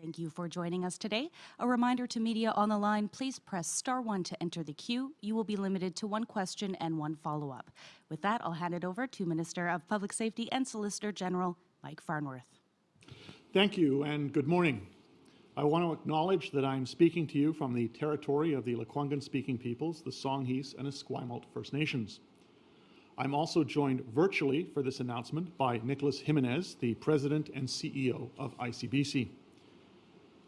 Thank you for joining us today. A reminder to media on the line, please press star one to enter the queue. You will be limited to one question and one follow-up. With that, I'll hand it over to Minister of Public Safety and Solicitor General Mike Farnworth. Thank you and good morning. I want to acknowledge that I'm speaking to you from the territory of the Lekwungen-speaking peoples, the Songhees and Esquimalt First Nations. I'm also joined virtually for this announcement by Nicholas Jimenez, the President and CEO of ICBC.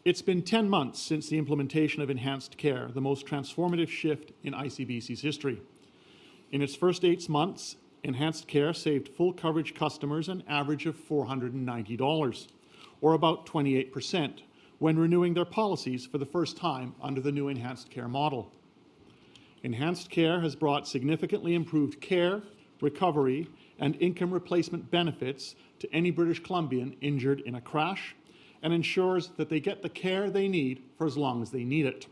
It's been 10 months since the implementation of enhanced care, the most transformative shift in ICBC's history. In its first eight months, enhanced care saved full coverage customers an average of $490, or about 28%, when renewing their policies for the first time under the new enhanced care model. Enhanced care has brought significantly improved care, recovery, and income replacement benefits to any British Columbian injured in a crash, and ensures that they get the care they need for as long as they need it.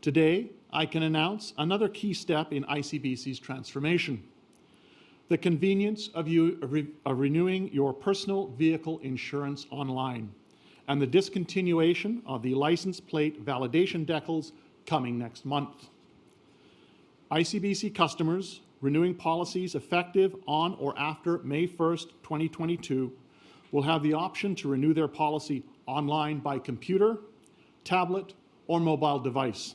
Today, I can announce another key step in ICBC's transformation. The convenience of, you, re, of renewing your personal vehicle insurance online and the discontinuation of the license plate validation decals coming next month. ICBC customers renewing policies effective on or after May 1st, 2022 will have the option to renew their policy online by computer, tablet, or mobile device.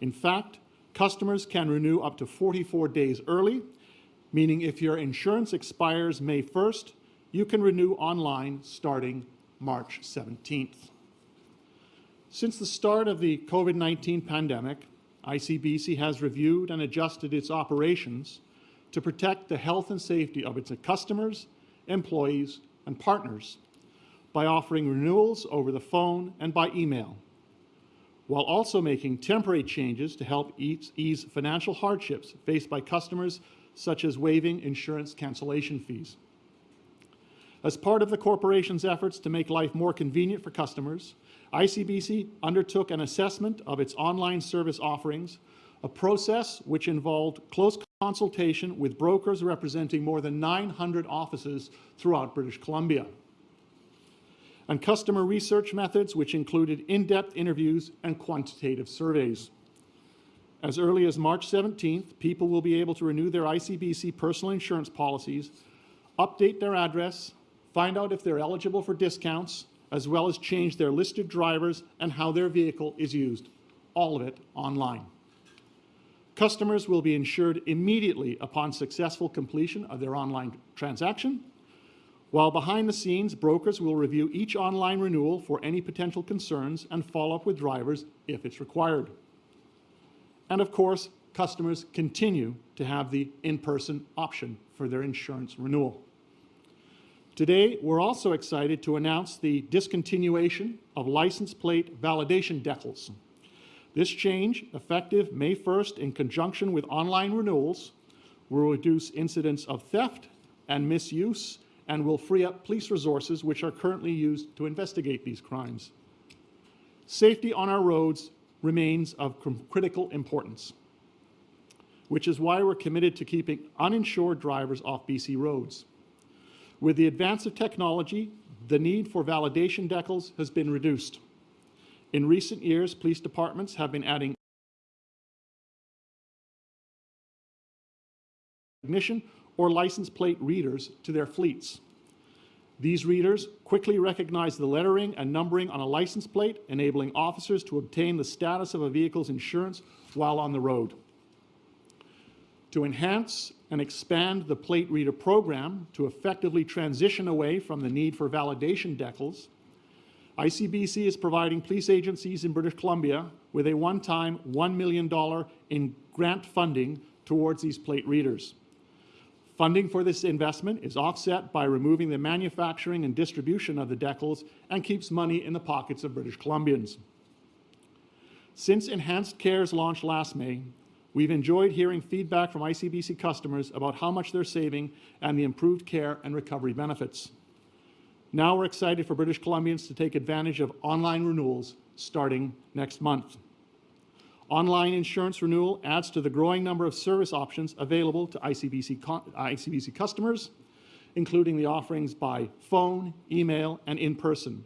In fact, customers can renew up to 44 days early, meaning if your insurance expires May 1st, you can renew online starting March 17th. Since the start of the COVID-19 pandemic, ICBC has reviewed and adjusted its operations to protect the health and safety of its customers, employees, and partners by offering renewals over the phone and by email, while also making temporary changes to help ease financial hardships faced by customers, such as waiving insurance cancellation fees. As part of the corporation's efforts to make life more convenient for customers, ICBC undertook an assessment of its online service offerings, a process which involved close consultation with brokers representing more than 900 offices throughout British Columbia, and customer research methods which included in-depth interviews and quantitative surveys. As early as March 17th, people will be able to renew their ICBC personal insurance policies, update their address, find out if they're eligible for discounts, as well as change their listed drivers and how their vehicle is used, all of it online. Customers will be insured immediately upon successful completion of their online transaction, while behind the scenes, brokers will review each online renewal for any potential concerns and follow up with drivers if it's required. And of course, customers continue to have the in-person option for their insurance renewal. Today, we're also excited to announce the discontinuation of license plate validation decals. This change, effective May 1st in conjunction with online renewals, will reduce incidents of theft and misuse and will free up police resources which are currently used to investigate these crimes. Safety on our roads remains of critical importance, which is why we're committed to keeping uninsured drivers off BC roads. With the advance of technology, the need for validation decals has been reduced. In recent years, police departments have been adding ignition or license plate readers to their fleets. These readers quickly recognize the lettering and numbering on a license plate, enabling officers to obtain the status of a vehicle's insurance while on the road. To enhance and expand the plate reader program to effectively transition away from the need for validation decals, ICBC is providing police agencies in British Columbia with a one-time $1 million in grant funding towards these plate readers. Funding for this investment is offset by removing the manufacturing and distribution of the decals and keeps money in the pockets of British Columbians. Since Enhanced Care's launch last May, we've enjoyed hearing feedback from ICBC customers about how much they're saving and the improved care and recovery benefits. Now we're excited for British Columbians to take advantage of online renewals starting next month. Online insurance renewal adds to the growing number of service options available to ICBC, ICBC customers, including the offerings by phone, email, and in person,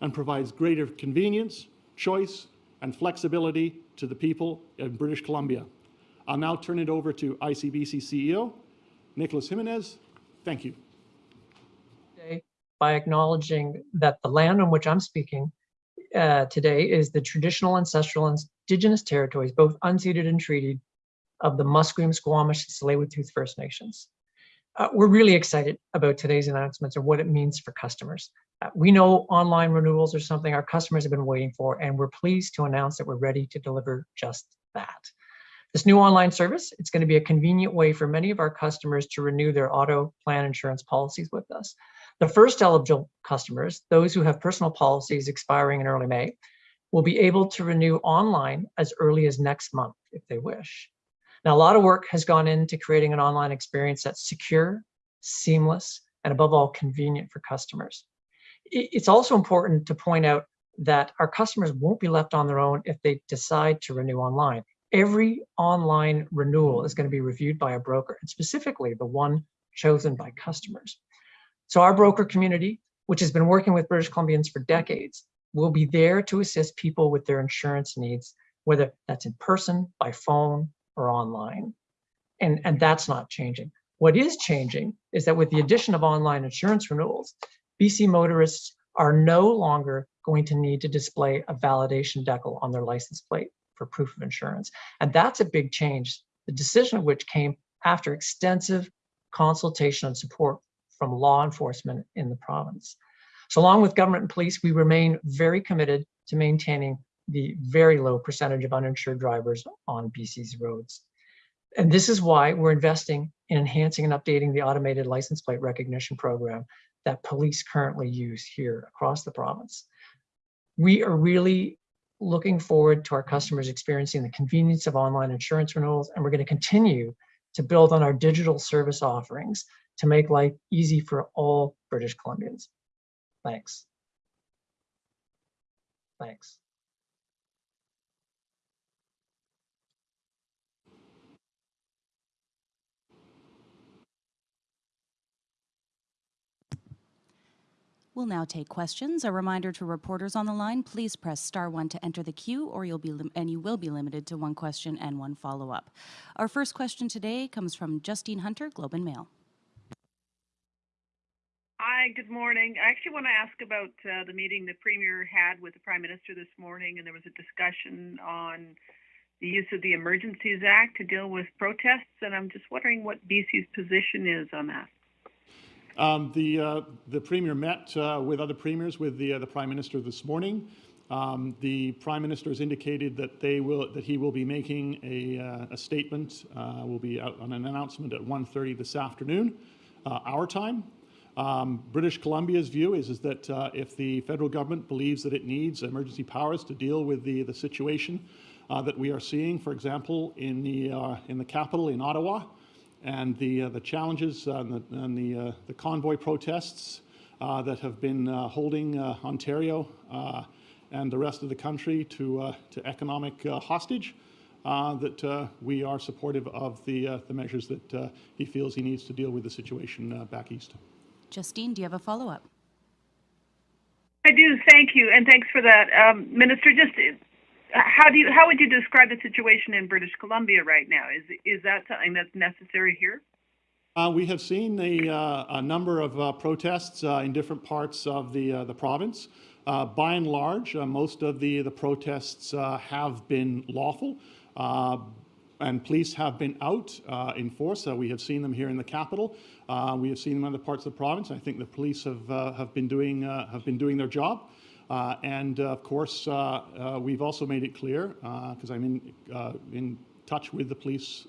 and provides greater convenience, choice, and flexibility to the people in British Columbia. I'll now turn it over to ICBC CEO, Nicholas Jimenez. Thank you. By acknowledging that the land on which I'm speaking uh, today is the traditional ancestral indigenous territories, both unceded and treated, of the Musqueam, Squamish, and Tsleil-Waututh First Nations. Uh, we're really excited about today's announcements and what it means for customers. Uh, we know online renewals are something our customers have been waiting for, and we're pleased to announce that we're ready to deliver just that. This new online service, it's going to be a convenient way for many of our customers to renew their auto plan insurance policies with us. The first eligible customers, those who have personal policies expiring in early May, will be able to renew online as early as next month if they wish. Now, a lot of work has gone into creating an online experience that's secure, seamless, and above all, convenient for customers. It's also important to point out that our customers won't be left on their own if they decide to renew online. Every online renewal is going to be reviewed by a broker, and specifically the one chosen by customers. So our broker community, which has been working with British Columbians for decades, will be there to assist people with their insurance needs, whether that's in person, by phone, or online. And, and that's not changing. What is changing is that with the addition of online insurance renewals, BC motorists are no longer going to need to display a validation decal on their license plate for proof of insurance. And that's a big change, the decision of which came after extensive consultation and support from law enforcement in the province. So along with government and police, we remain very committed to maintaining the very low percentage of uninsured drivers on BC's roads. And this is why we're investing in enhancing and updating the automated license plate recognition program that police currently use here across the province. We are really looking forward to our customers experiencing the convenience of online insurance renewals, and we're going to continue to build on our digital service offerings to make life easy for all British Columbians. Thanks. Thanks. We'll now take questions. A reminder to reporters on the line, please press star one to enter the queue or you'll be and you will be limited to one question and one follow-up. Our first question today comes from Justine Hunter, Globe and Mail. Hi, good morning. I actually want to ask about uh, the meeting the Premier had with the Prime Minister this morning, and there was a discussion on the use of the Emergencies Act to deal with protests, and I'm just wondering what BC's position is on that. Um, the, uh, the Premier met uh, with other premiers with the, uh, the Prime Minister this morning. Um, the Prime Minister has indicated that they will that he will be making a, uh, a statement, uh, will be out on an announcement at 1.30 this afternoon, our time. Um, British Columbia's view is, is that uh, if the federal government believes that it needs emergency powers to deal with the, the situation uh, that we are seeing, for example, in the, uh, in the capital in Ottawa, and the, uh, the challenges uh, and, the, and the, uh, the convoy protests that have been holding Ontario and the rest of the country to, to economic hostage, that we are supportive of the, the measures that he feels he needs to deal with the situation back east. Justine, do you have a follow-up? I do, thank you, and thanks for that, um, Minister. Just how do you how would you describe the situation in British Columbia right now? Is is that something that's necessary here? Uh, we have seen a, uh, a number of uh, protests uh, in different parts of the, uh, the province. Uh, by and large, most of the, the protests have been lawful and police have been out uh, in force. Uh, we have seen them here in the capital. Uh, we have seen them in other parts of the province. I think the police have have been doing have been doing their job. Uh, and uh, of course, uh, we've also made it clear, because I'm in, in touch with the police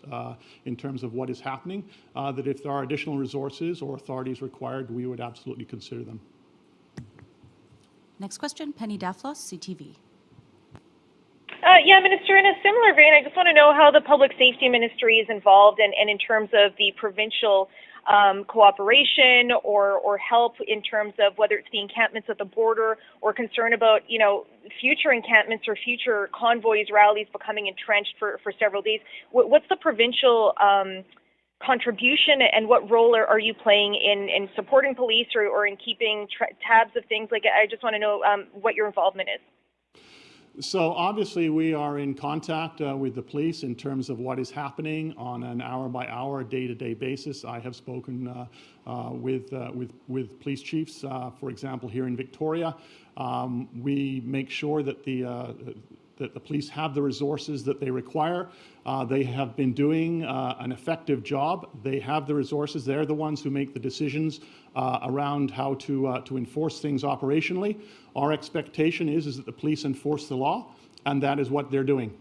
in terms of what is happening, that if there are additional resources or authorities required, we would absolutely consider them. Next question, Penny Daflos, CTV. Uh, yeah, Minister, in a similar vein, I just want to know how the Public Safety Ministry is involved and, and in terms of the provincial um, cooperation or, or help in terms of whether it's the encampments at the border or concern about, you know, future encampments or future convoys, rallies becoming entrenched for, for several days. What, what's the provincial um, contribution and what role are, are you playing in, in supporting police or, or in keeping tabs of things? Like, I just want to know um, what your involvement is. So obviously, we are in contact uh, with the police in terms of what is happening on an hour-by-hour, day-to-day basis. I have spoken uh, uh, with, uh, with, with police chiefs, uh, for example, here in Victoria. Um, we make sure that the, uh, that the police have the resources that they require. Uh, they have been doing uh, an effective job. They have the resources. They're the ones who make the decisions uh, around how to, uh, to enforce things operationally. Our expectation is, is that the police enforce the law, and that is what they're doing.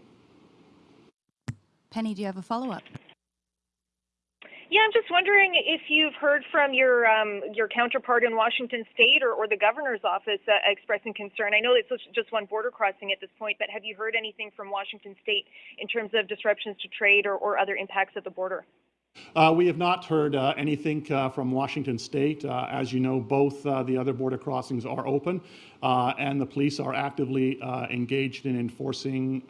Penny, do you have a follow-up? Yeah, I'm just wondering if you've heard from your um, your counterpart in Washington State or, or the governor's office uh, expressing concern. I know it's just one border crossing at this point, but have you heard anything from Washington State in terms of disruptions to trade or, or other impacts at the border? Uh, we have not heard uh, anything uh, from Washington State. Uh, as you know, both uh, the other border crossings are open, uh, and the police are actively engaged in enforcing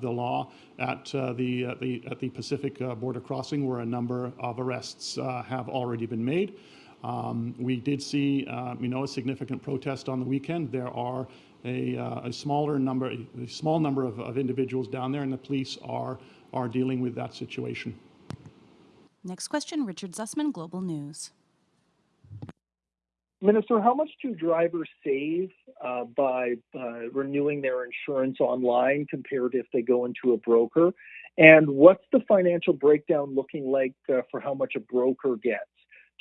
the law at the, the, at the Pacific border crossing, where a number of arrests have already been made. Um, we did see, you know, a significant protest on the weekend. There are a, a smaller number, a small number of, of individuals down there, and the police are are dealing with that situation. Next question, Richard Zussman, Global News. Minister, how much do drivers save uh, by uh, renewing their insurance online compared if they go into a broker? And what's the financial breakdown looking like uh, for how much a broker gets?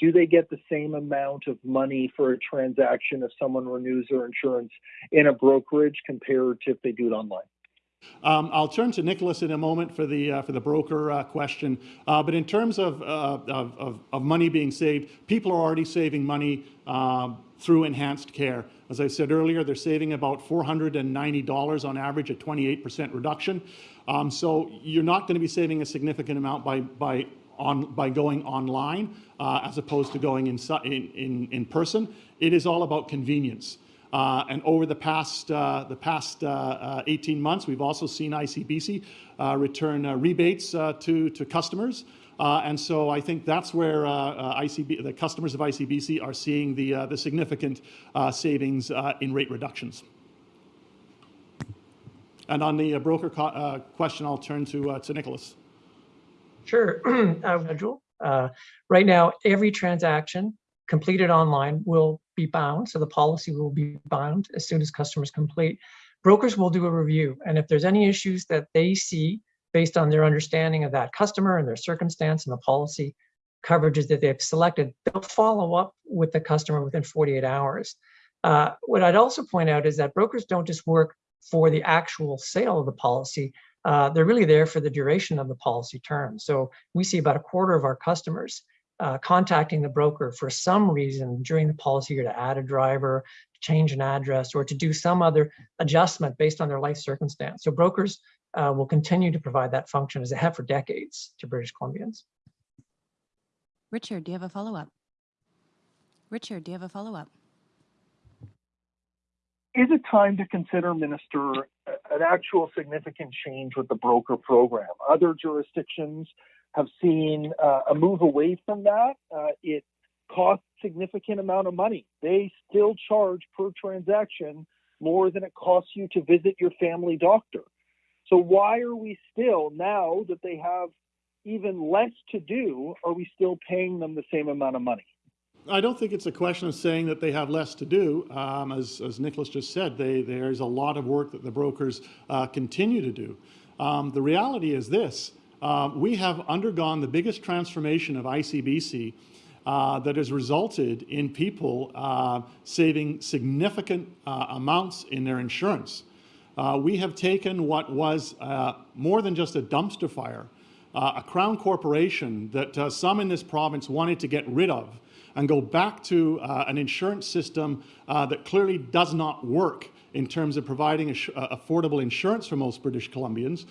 Do they get the same amount of money for a transaction if someone renews their insurance in a brokerage compared to if they do it online? Um, I'll turn to Nicholas in a moment for the uh, for the broker uh, question. Uh, but in terms of, uh, of, of, of, money being saved, people are already saving money um, through enhanced care. As I said earlier, they're saving about $490 on average, a 28% reduction. Um, so you're not going to be saving a significant amount by by on by going online uh, as opposed to going in, in in person. It is all about convenience. Uh, and over the past, uh, the past uh, uh 18 months, we've also seen ICBC uh, return uh, rebates to, to customers. and so I think that's where ICB, the customers of ICBC are seeing the, the significant savings in rate reductions. And on the broker question, I'll turn to, to Nicholas. Sure, uh, right now, every transaction completed online will be bound. So the policy will be bound as soon as customers complete. Brokers will do a review. And if there's any issues that they see based on their understanding of that customer and their circumstance and the policy coverages that they've selected, they'll follow up with the customer within 48 hours. Uh, what I'd also point out is that brokers don't just work for the actual sale of the policy. Uh, they're really there for the duration of the policy term. So we see about a quarter of our customers uh, contacting the broker for some reason during the policy year to add a driver, change an address, or to do some other adjustment based on their life circumstance. So brokers uh, will continue to provide that function as they have for decades to British Columbians. Richard, do you have a follow-up? Richard, do you have a follow-up? Is it time to consider, Minister, an actual significant change with the broker program? Other jurisdictions have seen uh, a move away from that. Uh, it costs significant amount of money. They still charge per transaction more than it costs you to visit your family doctor. So why are we still now that they have even less to do, are we still paying them the same amount of money? I don't think it's a question of saying that they have less to do. Um, as, as Nicholas just said, they, there's a lot of work that the brokers uh, continue to do. Um, the reality is this, uh, we have undergone the biggest transformation of ICBC uh, that has resulted in people uh, saving significant uh, amounts in their insurance. Uh, we have taken what was uh, more than just a dumpster fire, a crown corporation that some in this province wanted to get rid of and go back to an insurance system that clearly does not work in terms of providing affordable insurance for most British Columbians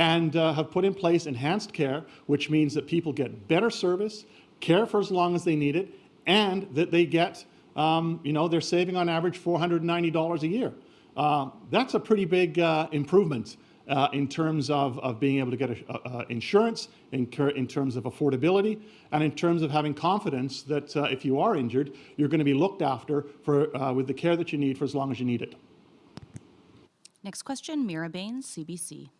and uh, have put in place enhanced care, which means that people get better service, care for as long as they need it, and that they get, um, you know, they're saving on average $490 a year. Uh, that's a pretty big uh, improvement. uh, in terms of, of being able to get a, uh, insurance, in, in terms of affordability, and in terms of having confidence that uh, if you are injured, you're going to be looked after for, uh, with the care that you need for as long as you need it. Next question, Meera Bains, CBC.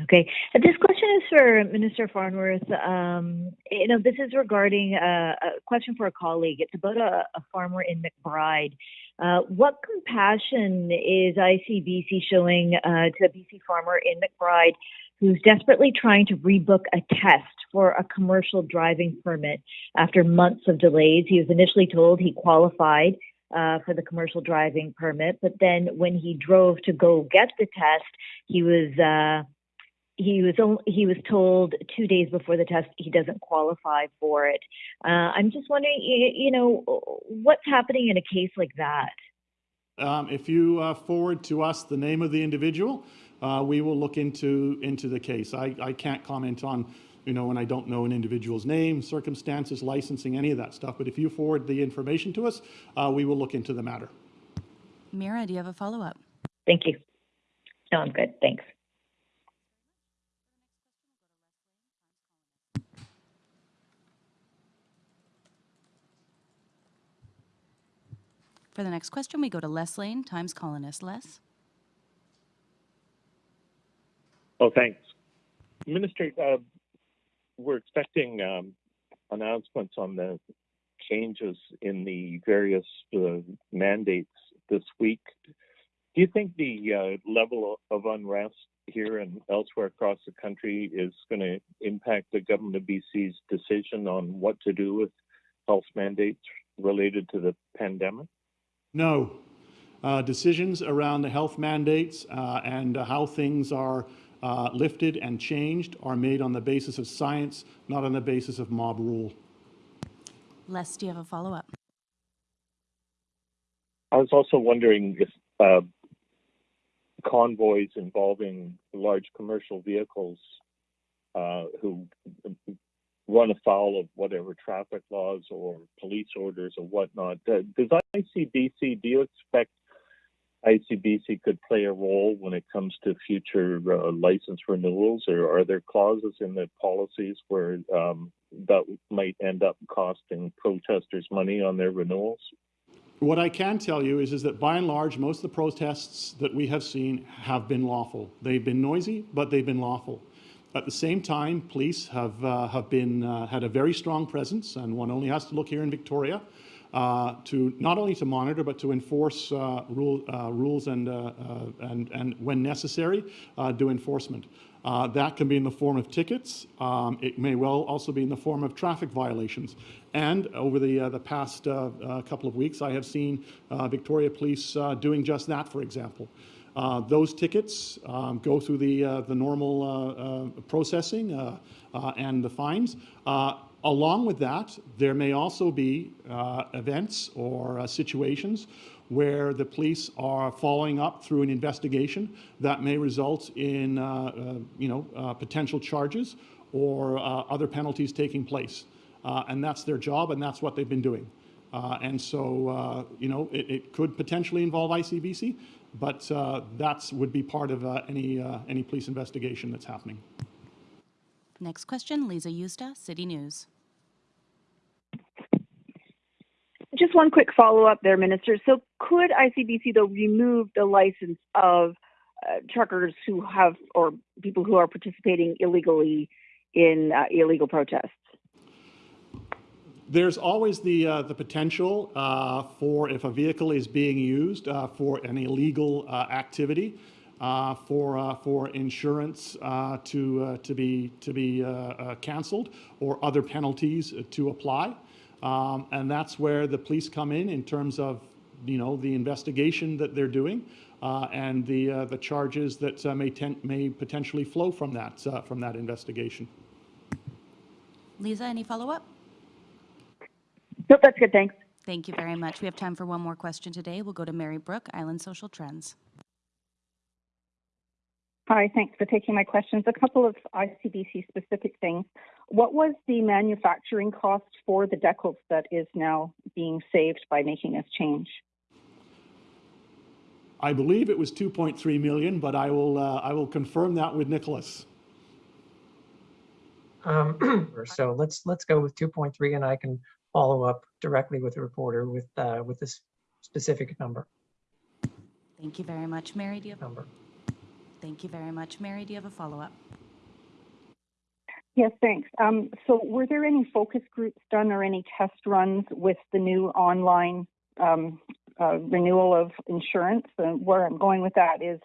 Okay, Uh, this question is for Minister Farnworth. Um, you know, this is regarding a, a question for a colleague. It's about a, a farmer in McBride. Uh, what compassion is ICBC showing uh, to a BC farmer in McBride who's desperately trying to rebook a test for a commercial driving permit after months of delays? He was initially told he qualified uh, for the commercial driving permit, but then when he drove to go get the test, he was uh, he was only, he was told two days before the test he doesn't qualify for it. Uh, I'm just wondering, you, you, know, what's happening in a case like that? Um, if you uh, forward to us the name of the individual, uh, we will look into into the case. I, I can't comment on, you know, when I don't know an individual's name, circumstances, licensing, any of that stuff. But if you forward the information to us, uh, we will look into the matter. Meera, do you have a follow-up? Thank you. No, I'm good. Thanks. For the next question, we go to Les Leyne, Times Colonist. Les? Oh, thanks. Minister, uh, we're expecting um, announcements on the changes in the various uh, mandates this week. Do you think the uh, level of unrest here and elsewhere across the country is going to impact the government of BC's decision on what to do with health mandates related to the pandemic? No. Uh, decisions around the health mandates uh, and uh, how things are uh, lifted and changed are made on the basis of science, not on the basis of mob rule. Les, do you have a follow-up? I was also wondering if uh, convoys involving large commercial vehicles uh, who run afoul of whatever traffic laws or police orders or whatnot. Does ICBC, do you expect ICBC could play a role when it comes to future uh, license renewals, or are there clauses in the policies where um, that might end up costing protesters money on their renewals? What I can tell you is, is that by and large, most of the protests that we have seen have been lawful. They've been noisy, but they've been lawful. At the same time, police have, uh, have been, uh, had a very strong presence, and one only has to look here in Victoria uh, to not only to monitor, but to enforce uh, rule, uh, rules and, uh, and, and when necessary, do enforcement. that can be in the form of tickets. Um, it may well also be in the form of traffic violations. And over the, the past couple of weeks, I have seen Victoria Police doing just that, for example. Uh, those tickets um, go through the, uh, the normal uh, uh processing uh, uh, and the fines. along with that, there may also be events or situations where the police are following up through an investigation that may result in you know, potential charges or other penalties taking place. and that's their job and that's what they've been doing. And so, you know, it, it, could potentially involve ICBC, but uh, that would be part of uh, any, uh, any police investigation that's happening. Next question, Lisa Yusta, City News. Just one quick follow-up there, Minister. So could ICBC, though, remove the license of uh, truckers who have, or people who are participating illegally in illegal protests? There's always the, uh, the potential uh, for if a vehicle is being used uh, for an illegal uh, activity, uh, for, uh, for insurance to, to be, to be canceled or other penalties to apply. Um, and that's where the police come in in terms of you know, the investigation that they're doing and the, the charges that may, may potentially flow from that, from that investigation. Lisa, any follow-up? Nope, that's good. Thanks. Thank you very much. We have time for one more question today. We'll go to Mary Brooke, Island Social Trends. Hi, thanks for taking my questions. A couple of ICBC specific things. What was the manufacturing cost for the decals that is now being saved by making this change? I believe it was 2.3 million, but I will, uh, I will confirm that with Nicholas. Um, so let's, let's go with 2.3 and I can follow up directly with the reporter with, uh, with this specific number, Thank you very much. Mary, do you have, number. thank you very much. Mary, do you have a follow-up? Yes, thanks. Um, so were there any focus groups done or any test runs with the new online um, uh, renewal of insurance? And where I'm going with that is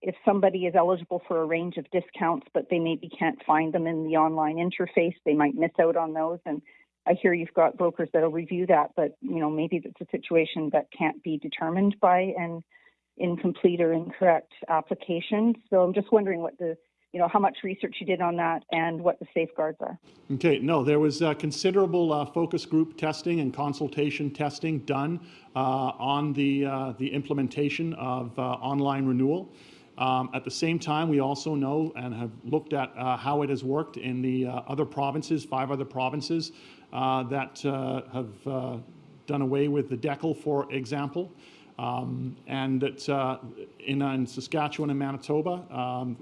if somebody is eligible for a range of discounts, but they maybe can't find them in the online interface, they might miss out on those. And I hear you've got brokers that'll review that, but you know maybe it's a situation that can't be determined by an incomplete or incorrect application. So I'm just wondering what the you know how much research you did on that and what the safeguards are. Okay, no, there was uh, considerable uh, focus group testing and consultation testing done uh, on the, uh, the implementation of uh, online renewal. Um, At the same time, we also know and have looked at uh, how it has worked in the uh, other provinces, five other provinces that uh, have uh, done away with the decal, for example. Um, And that uh, in in Saskatchewan and Manitoba, um,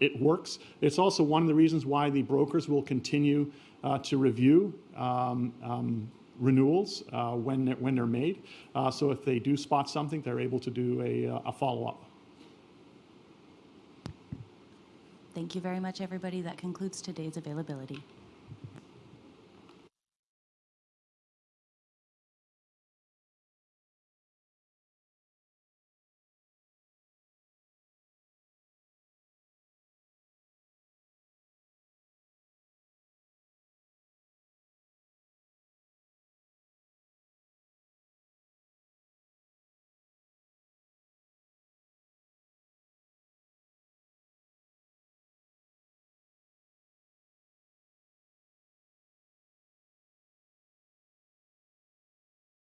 it works. It's also one of the reasons why the brokers will continue uh, to review um, um, renewals uh, when when they're made. Uh, so if they do spot something, they're able to do a, uh, a follow-up. Thank you very much, everybody. That concludes today's availability.